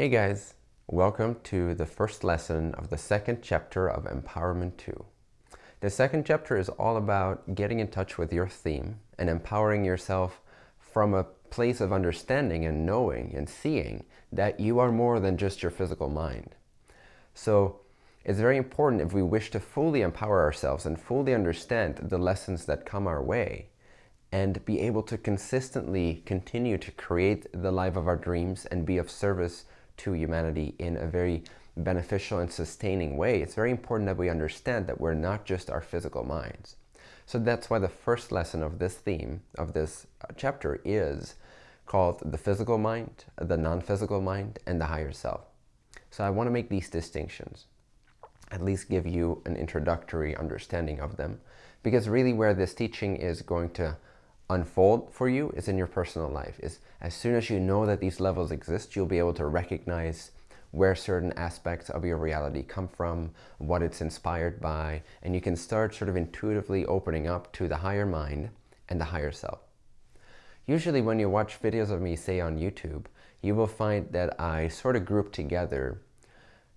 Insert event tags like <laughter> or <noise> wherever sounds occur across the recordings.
Hey guys, welcome to the first lesson of the second chapter of Empowerment 2. The second chapter is all about getting in touch with your theme and empowering yourself from a place of understanding and knowing and seeing that you are more than just your physical mind. So it's very important if we wish to fully empower ourselves and fully understand the lessons that come our way and be able to consistently continue to create the life of our dreams and be of service to humanity in a very beneficial and sustaining way, it's very important that we understand that we're not just our physical minds. So that's why the first lesson of this theme, of this uh, chapter, is called the physical mind, the non-physical mind, and the higher self. So I want to make these distinctions, at least give you an introductory understanding of them, because really where this teaching is going to unfold for you is in your personal life. Is as soon as you know that these levels exist, you'll be able to recognize where certain aspects of your reality come from, what it's inspired by, and you can start sort of intuitively opening up to the higher mind and the higher self. Usually when you watch videos of me, say on YouTube, you will find that I sort of group together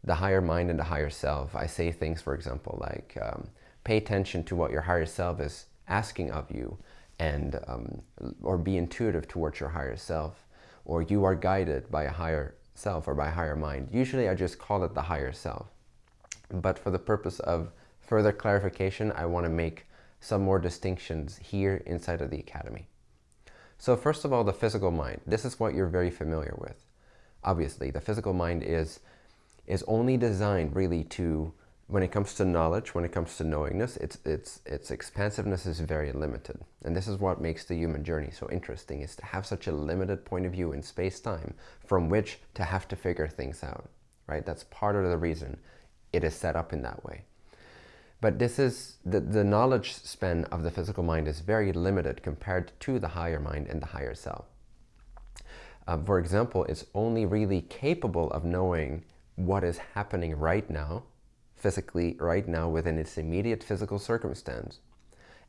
the higher mind and the higher self. I say things, for example, like um, pay attention to what your higher self is asking of you and um, or be intuitive towards your higher self or you are guided by a higher self or by higher mind. Usually I just call it the higher self. But for the purpose of further clarification, I want to make some more distinctions here inside of the Academy. So first of all, the physical mind. This is what you're very familiar with. Obviously, the physical mind is, is only designed really to when it comes to knowledge, when it comes to knowingness, its, its, its expansiveness is very limited. And this is what makes the human journey so interesting, is to have such a limited point of view in space-time from which to have to figure things out, right? That's part of the reason it is set up in that way. But this is, the, the knowledge span of the physical mind is very limited compared to the higher mind and the higher self. Uh, for example, it's only really capable of knowing what is happening right now physically right now within its immediate physical circumstance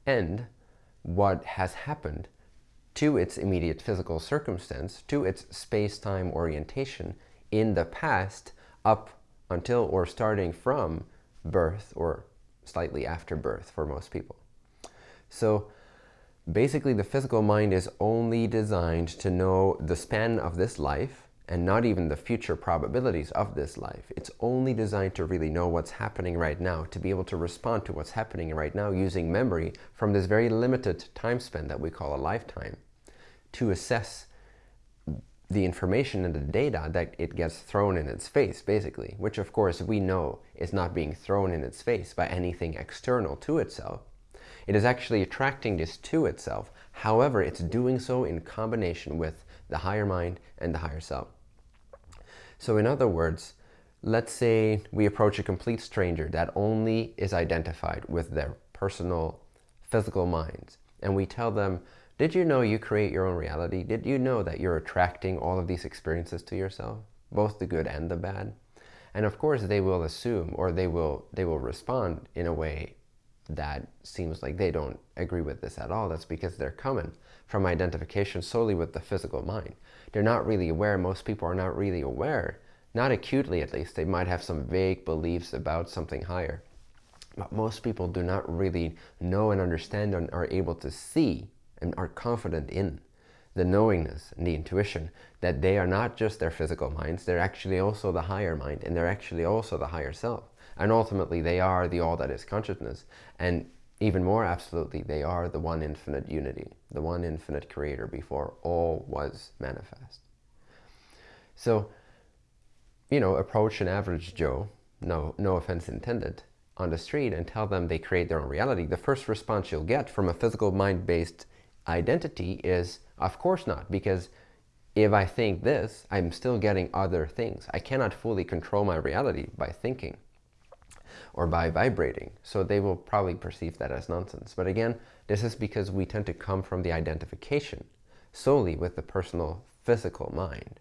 and what has happened to its immediate physical circumstance, to its space-time orientation in the past up until or starting from birth or slightly after birth for most people. So basically the physical mind is only designed to know the span of this life and not even the future probabilities of this life. It's only designed to really know what's happening right now, to be able to respond to what's happening right now using memory from this very limited time span that we call a lifetime, to assess the information and the data that it gets thrown in its face, basically, which of course we know is not being thrown in its face by anything external to itself. It is actually attracting this to itself. However, it's doing so in combination with the higher mind and the higher self. So in other words, let's say we approach a complete stranger that only is identified with their personal physical minds and we tell them, did you know you create your own reality? Did you know that you're attracting all of these experiences to yourself, both the good and the bad? And of course they will assume or they will, they will respond in a way that seems like they don't agree with this at all. That's because they're coming from identification solely with the physical mind. They're not really aware. Most people are not really aware, not acutely at least. They might have some vague beliefs about something higher. But most people do not really know and understand and are able to see and are confident in the knowingness and the intuition that they are not just their physical minds, they're actually also the higher mind and they're actually also the higher self. And ultimately they are the all that is consciousness. And even more absolutely, they are the one infinite unity, the one infinite creator before all was manifest. So, you know, approach an average Joe, no, no offense intended, on the street and tell them they create their own reality. The first response you'll get from a physical mind-based identity is, of course not, because if I think this, I'm still getting other things. I cannot fully control my reality by thinking or by vibrating. So they will probably perceive that as nonsense. But again, this is because we tend to come from the identification solely with the personal physical mind.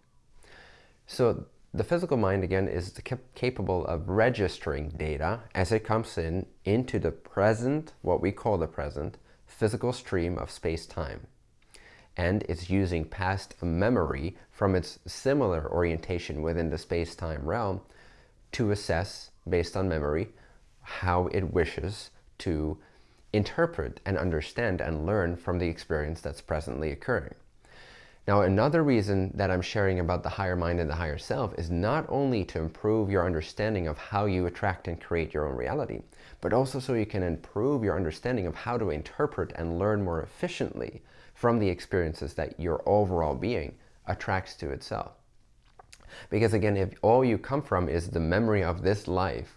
So the physical mind, again, is capable of registering data as it comes in into the present, what we call the present, physical stream of space-time. and it's using past memory from its similar orientation within the space-time realm to assess, based on memory, how it wishes to interpret and understand and learn from the experience that's presently occurring. Now, another reason that I'm sharing about the higher mind and the higher self is not only to improve your understanding of how you attract and create your own reality, but also so you can improve your understanding of how to interpret and learn more efficiently from the experiences that your overall being attracts to itself. Because again, if all you come from is the memory of this life,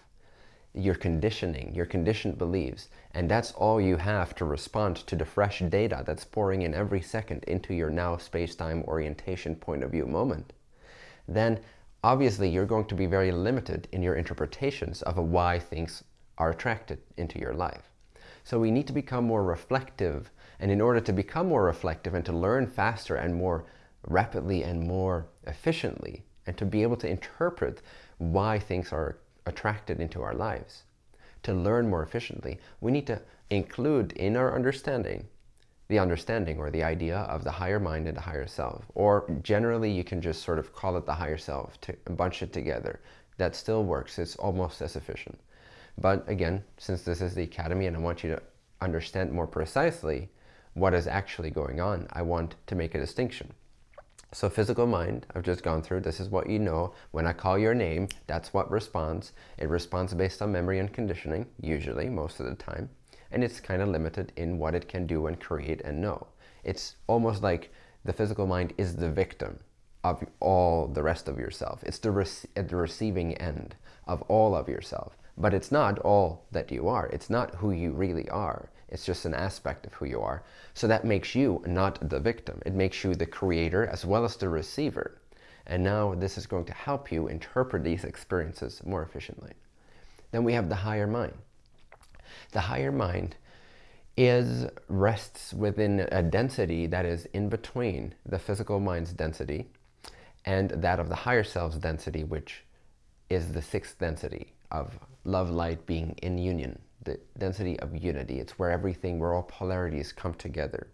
your conditioning, your conditioned beliefs, and that's all you have to respond to the fresh data that's pouring in every second into your now space-time orientation point of view moment, then obviously you're going to be very limited in your interpretations of why things are attracted into your life. So we need to become more reflective, and in order to become more reflective and to learn faster and more rapidly and more efficiently, and to be able to interpret why things are attracted into our lives. To learn more efficiently, we need to include in our understanding the understanding or the idea of the higher mind and the higher self. Or generally, you can just sort of call it the higher self, to bunch it together. That still works. It's almost as efficient. But again, since this is the Academy and I want you to understand more precisely what is actually going on, I want to make a distinction. So physical mind, I've just gone through, this is what you know. When I call your name, that's what responds. It responds based on memory and conditioning, usually, most of the time. And it's kind of limited in what it can do and create and know. It's almost like the physical mind is the victim of all the rest of yourself. It's the at the receiving end of all of yourself. But it's not all that you are. It's not who you really are. It's just an aspect of who you are. So that makes you not the victim. It makes you the creator as well as the receiver. And now this is going to help you interpret these experiences more efficiently. Then we have the higher mind. The higher mind is rests within a density that is in between the physical mind's density and that of the higher self's density, which is the sixth density of love light being in union the density of unity. It's where everything, where all polarities come together.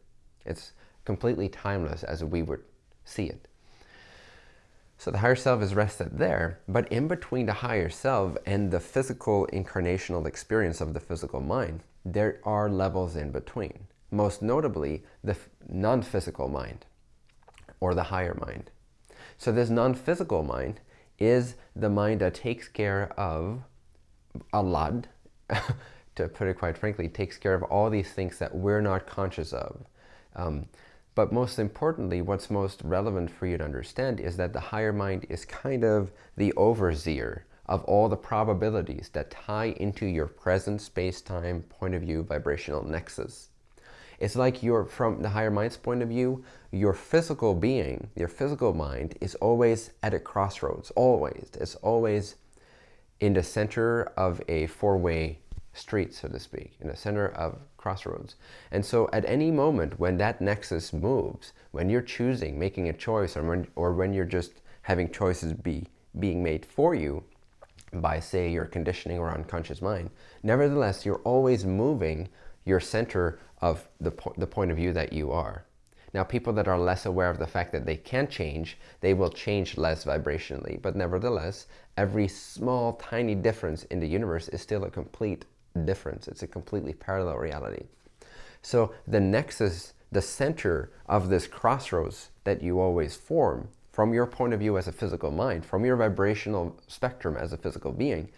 It's completely timeless as we would see it. So the higher self is rested there, but in between the higher self and the physical incarnational experience of the physical mind, there are levels in between. Most notably, the non-physical mind, or the higher mind. So this non-physical mind is the mind that takes care of a lot <laughs> to put it quite frankly, takes care of all these things that we're not conscious of. Um, but most importantly, what's most relevant for you to understand is that the higher mind is kind of the overseer of all the probabilities that tie into your present space-time point of view vibrational nexus. It's like you're, from the higher mind's point of view, your physical being, your physical mind is always at a crossroads, always. It's always in the center of a four-way street, so to speak, in the center of crossroads. And so at any moment when that nexus moves, when you're choosing, making a choice, or when, or when you're just having choices be being made for you by, say, your conditioning or unconscious mind, nevertheless, you're always moving your center of the, po the point of view that you are. Now, people that are less aware of the fact that they can change, they will change less vibrationally. But nevertheless, every small, tiny difference in the universe is still a complete difference. It's a completely parallel reality. So the nexus, the center of this crossroads that you always form from your point of view as a physical mind, from your vibrational spectrum as a physical being,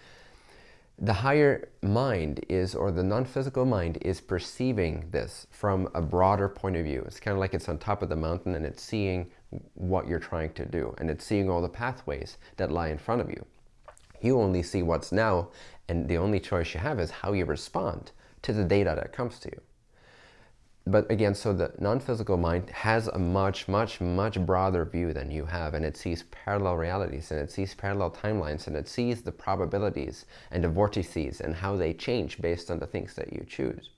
the higher mind is, or the non-physical mind is perceiving this from a broader point of view. It's kind of like it's on top of the mountain and it's seeing what you're trying to do and it's seeing all the pathways that lie in front of you. You only see what's now and the only choice you have is how you respond to the data that comes to you. But again, so the non-physical mind has a much, much, much broader view than you have, and it sees parallel realities, and it sees parallel timelines, and it sees the probabilities and the vortices and how they change based on the things that you choose.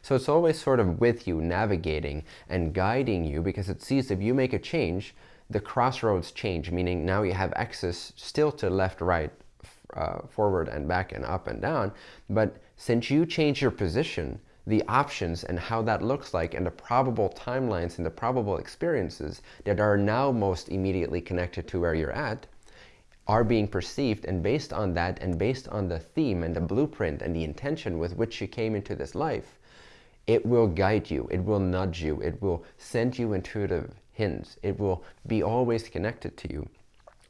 So it's always sort of with you, navigating and guiding you, because it sees if you make a change, the crossroads change, meaning now you have access still to left, right, uh, forward and back and up and down. But since you change your position, the options and how that looks like and the probable timelines and the probable experiences that are now most immediately connected to where you're at are being perceived and based on that and based on the theme and the blueprint and the intention with which you came into this life, it will guide you, it will nudge you, it will send you intuitive hints, it will be always connected to you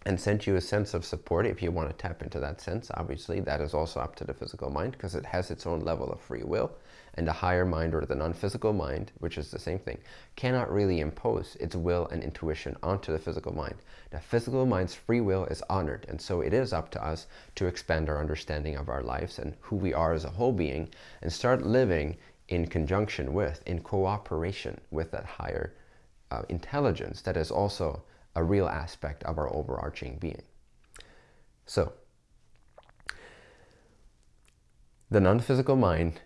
and sent you a sense of support if you want to tap into that sense. Obviously, that is also up to the physical mind because it has its own level of free will and the higher mind or the non-physical mind, which is the same thing, cannot really impose its will and intuition onto the physical mind. The physical mind's free will is honored, and so it is up to us to expand our understanding of our lives and who we are as a whole being and start living in conjunction with, in cooperation with that higher uh, intelligence that is also a real aspect of our overarching being. So, the non-physical mind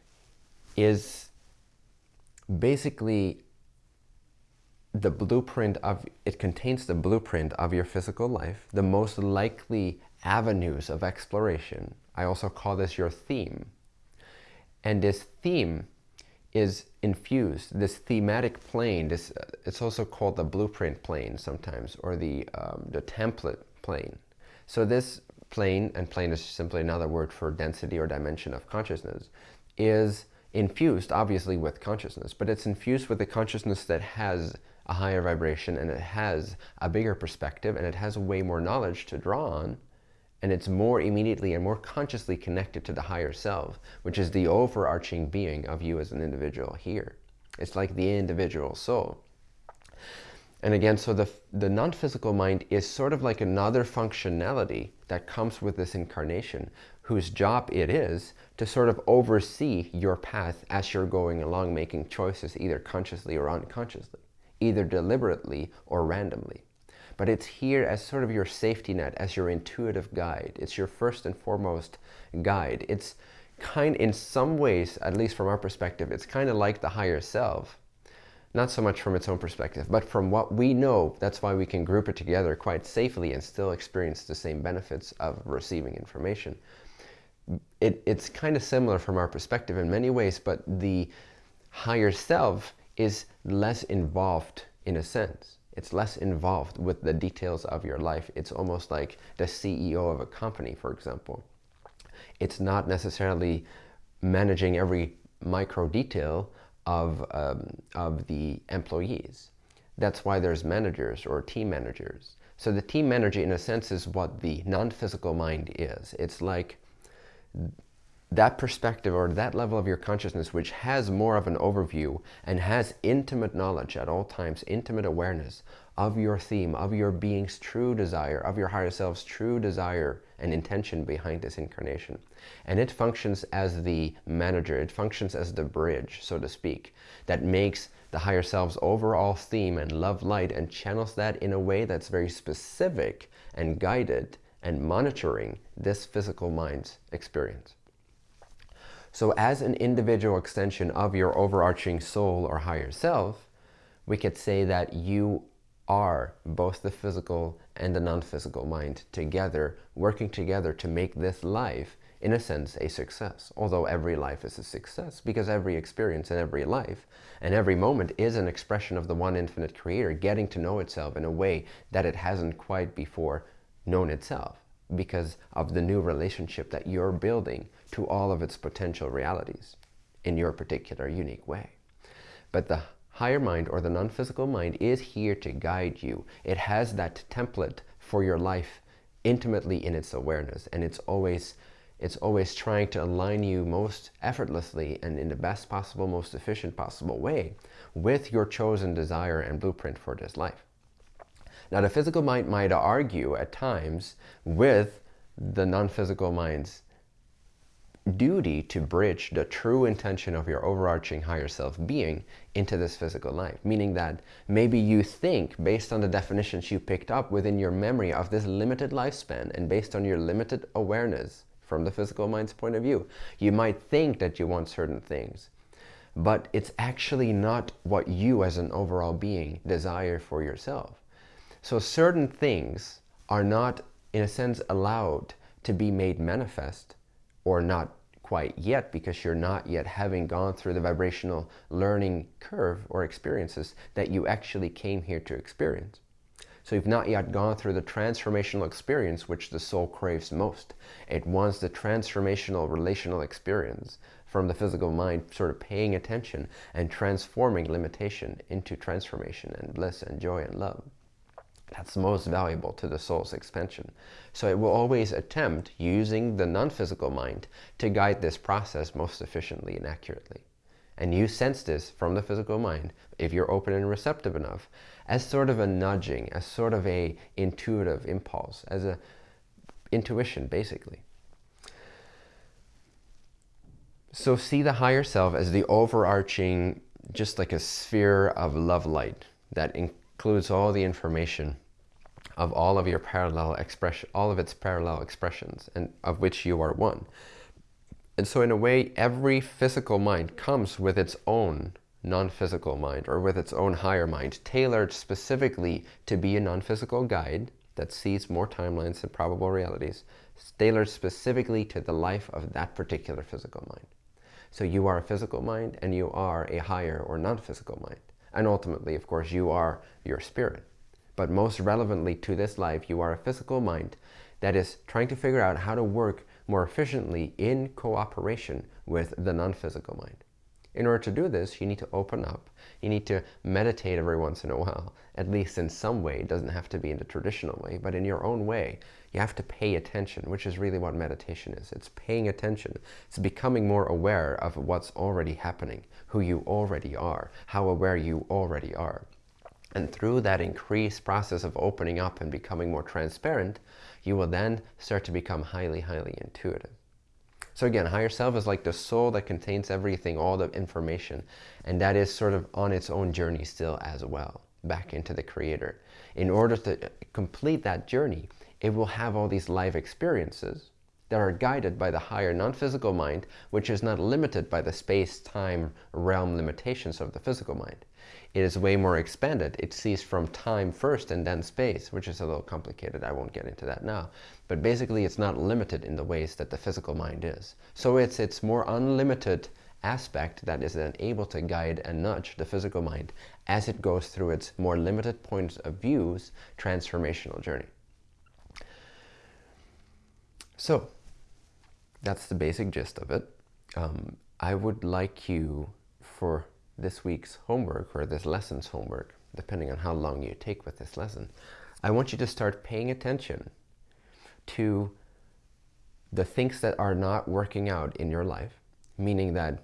is basically the blueprint of, it contains the blueprint of your physical life, the most likely avenues of exploration. I also call this your theme. And this theme is infused, this thematic plane, this, uh, it's also called the blueprint plane sometimes, or the, um, the template plane. So this plane, and plane is simply another word for density or dimension of consciousness, is infused obviously with consciousness, but it's infused with a consciousness that has a higher vibration and it has a bigger perspective and it has way more knowledge to draw on and it's more immediately and more consciously connected to the higher self, which is the overarching being of you as an individual here. It's like the individual soul. And again, so the, the non-physical mind is sort of like another functionality that comes with this incarnation, whose job it is to sort of oversee your path as you're going along, making choices either consciously or unconsciously, either deliberately or randomly. But it's here as sort of your safety net, as your intuitive guide. It's your first and foremost guide. It's kind, in some ways, at least from our perspective, it's kind of like the higher self. Not so much from its own perspective, but from what we know, that's why we can group it together quite safely and still experience the same benefits of receiving information it, it's kind of similar from our perspective in many ways, but the higher self is less involved in a sense. It's less involved with the details of your life. It's almost like the CEO of a company, for example. It's not necessarily managing every micro detail of, um, of the employees. That's why there's managers or team managers. So the team manager, in a sense, is what the non-physical mind is. It's like that perspective or that level of your consciousness which has more of an overview and has intimate knowledge at all times, intimate awareness of your theme, of your being's true desire, of your higher self's true desire and intention behind this incarnation. And it functions as the manager, it functions as the bridge, so to speak, that makes the higher self's overall theme and love light and channels that in a way that's very specific and guided and monitoring this physical mind's experience. So as an individual extension of your overarching soul or higher self, we could say that you are both the physical and the non-physical mind together, working together to make this life, in a sense, a success. Although every life is a success, because every experience and every life and every moment is an expression of the one infinite creator getting to know itself in a way that it hasn't quite before known itself because of the new relationship that you're building to all of its potential realities in your particular unique way. But the higher mind or the non-physical mind is here to guide you. It has that template for your life intimately in its awareness and it's always it's always trying to align you most effortlessly and in the best possible, most efficient possible way with your chosen desire and blueprint for this life. Now the physical mind might argue at times with the non-physical mind's duty to bridge the true intention of your overarching higher self being into this physical life. Meaning that maybe you think, based on the definitions you picked up within your memory of this limited lifespan and based on your limited awareness from the physical mind's point of view, you might think that you want certain things. But it's actually not what you as an overall being desire for yourself. So certain things are not, in a sense, allowed to be made manifest or not quite yet because you're not yet having gone through the vibrational learning curve or experiences that you actually came here to experience. So you've not yet gone through the transformational experience which the soul craves most. It wants the transformational relational experience from the physical mind sort of paying attention and transforming limitation into transformation and bliss and joy and love. That's most valuable to the soul's expansion. So it will always attempt using the non-physical mind to guide this process most efficiently and accurately. And you sense this from the physical mind, if you're open and receptive enough, as sort of a nudging, as sort of a intuitive impulse, as a intuition, basically. So see the higher self as the overarching, just like a sphere of love light that includes all the information of all of your parallel expression, all of its parallel expressions, and of which you are one. And so in a way, every physical mind comes with its own non-physical mind or with its own higher mind, tailored specifically to be a non-physical guide that sees more timelines and probable realities, tailored specifically to the life of that particular physical mind. So you are a physical mind and you are a higher or non-physical mind. And ultimately, of course, you are your spirit. But most relevantly to this life, you are a physical mind that is trying to figure out how to work more efficiently in cooperation with the non-physical mind. In order to do this, you need to open up. You need to meditate every once in a while, at least in some way. It doesn't have to be in the traditional way, but in your own way. You have to pay attention, which is really what meditation is. It's paying attention. It's becoming more aware of what's already happening, who you already are, how aware you already are. And through that increased process of opening up and becoming more transparent, you will then start to become highly, highly intuitive. So again, higher self is like the soul that contains everything, all the information. And that is sort of on its own journey still as well, back into the creator. In order to uh, complete that journey, it will have all these life experiences that are guided by the higher non-physical mind, which is not limited by the space-time realm limitations of the physical mind. It is way more expanded. It sees from time first and then space, which is a little complicated. I won't get into that now. But basically, it's not limited in the ways that the physical mind is. So it's its more unlimited aspect that is then able to guide and nudge the physical mind as it goes through its more limited points of views transformational journey. So that's the basic gist of it. Um, I would like you for this week's homework or this lesson's homework, depending on how long you take with this lesson, I want you to start paying attention to the things that are not working out in your life, meaning that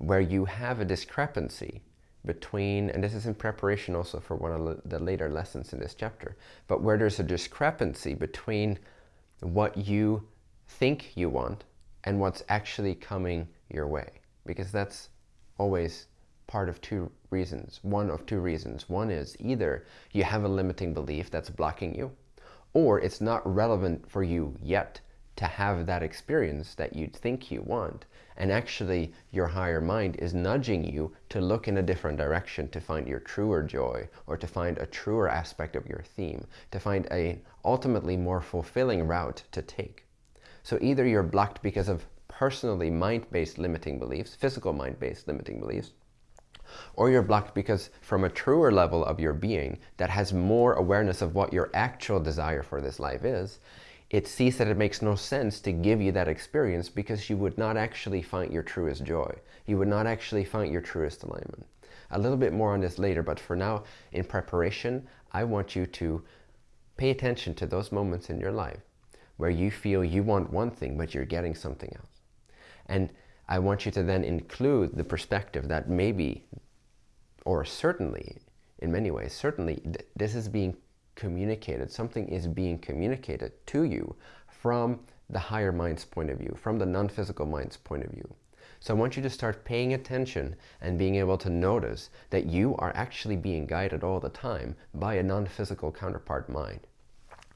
where you have a discrepancy between, and this is in preparation also for one of the later lessons in this chapter, but where there's a discrepancy between what you think you want and what's actually coming your way. Because that's always part of two reasons. One of two reasons. One is either you have a limiting belief that's blocking you, or it's not relevant for you yet to have that experience that you think you want. And actually, your higher mind is nudging you to look in a different direction to find your truer joy or to find a truer aspect of your theme, to find a ultimately more fulfilling route to take. So either you're blocked because of personally mind-based limiting beliefs, physical mind-based limiting beliefs, or you're blocked because from a truer level of your being that has more awareness of what your actual desire for this life is, it sees that it makes no sense to give you that experience because you would not actually find your truest joy. You would not actually find your truest alignment. A little bit more on this later, but for now, in preparation, I want you to pay attention to those moments in your life where you feel you want one thing, but you're getting something else. And I want you to then include the perspective that maybe, or certainly, in many ways, certainly th this is being communicated, something is being communicated to you from the higher mind's point of view, from the non-physical mind's point of view. So I want you to start paying attention and being able to notice that you are actually being guided all the time by a non-physical counterpart mind.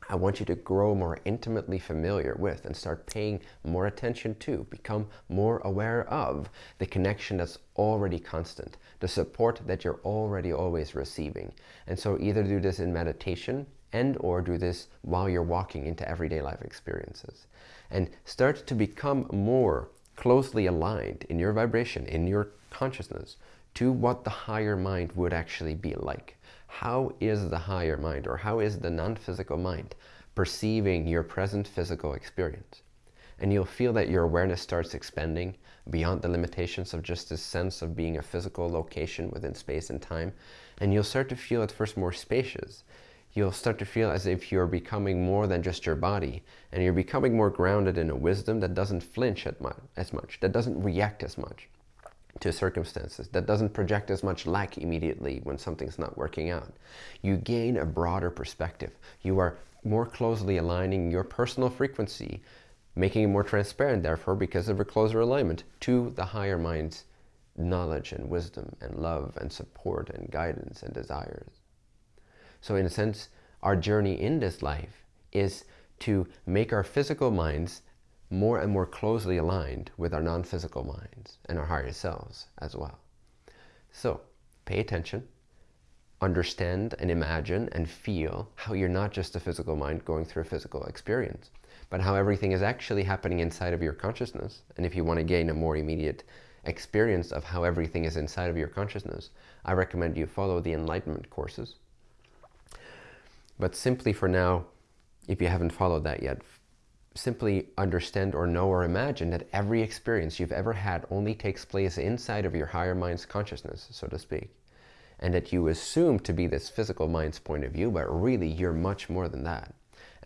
I want you to grow more intimately familiar with and start paying more attention to, become more aware of the connection that's already constant, the support that you're already always receiving. And so either do this in meditation and or do this while you're walking into everyday life experiences. And start to become more closely aligned in your vibration, in your consciousness, to what the higher mind would actually be like. How is the higher mind, or how is the non-physical mind perceiving your present physical experience? And you'll feel that your awareness starts expanding beyond the limitations of just this sense of being a physical location within space and time. And you'll start to feel at first more spacious. You'll start to feel as if you're becoming more than just your body. And you're becoming more grounded in a wisdom that doesn't flinch as much, that doesn't react as much to circumstances, that doesn't project as much lack immediately when something's not working out. You gain a broader perspective. You are more closely aligning your personal frequency making it more transparent, therefore, because of a closer alignment to the higher mind's knowledge and wisdom and love and support and guidance and desires. So in a sense, our journey in this life is to make our physical minds more and more closely aligned with our non-physical minds and our higher selves as well. So pay attention, understand and imagine and feel how you're not just a physical mind going through a physical experience, but how everything is actually happening inside of your consciousness. And if you want to gain a more immediate experience of how everything is inside of your consciousness, I recommend you follow the enlightenment courses. But simply for now, if you haven't followed that yet, simply understand or know or imagine that every experience you've ever had only takes place inside of your higher mind's consciousness, so to speak. And that you assume to be this physical mind's point of view, but really you're much more than that.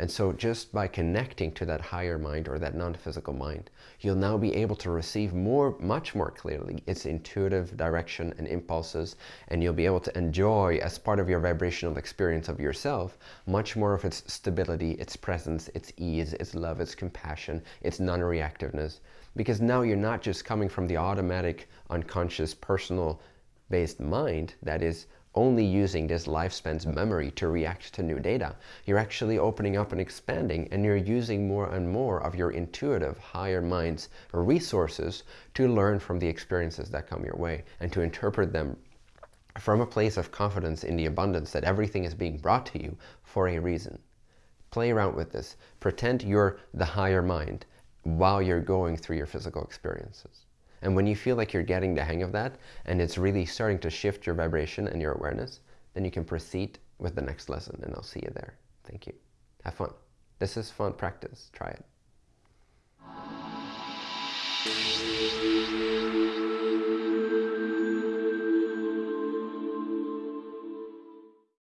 And so just by connecting to that higher mind or that non-physical mind, you'll now be able to receive more, much more clearly its intuitive direction and impulses, and you'll be able to enjoy as part of your vibrational experience of yourself, much more of its stability, its presence, its ease, its love, its compassion, its non-reactiveness. Because now you're not just coming from the automatic, unconscious, personal based mind that is only using this lifespan's memory to react to new data. You're actually opening up and expanding and you're using more and more of your intuitive higher mind's resources to learn from the experiences that come your way and to interpret them from a place of confidence in the abundance that everything is being brought to you for a reason. Play around with this. Pretend you're the higher mind while you're going through your physical experiences. And when you feel like you're getting the hang of that and it's really starting to shift your vibration and your awareness, then you can proceed with the next lesson and I'll see you there. Thank you. Have fun. This is fun practice. Try it.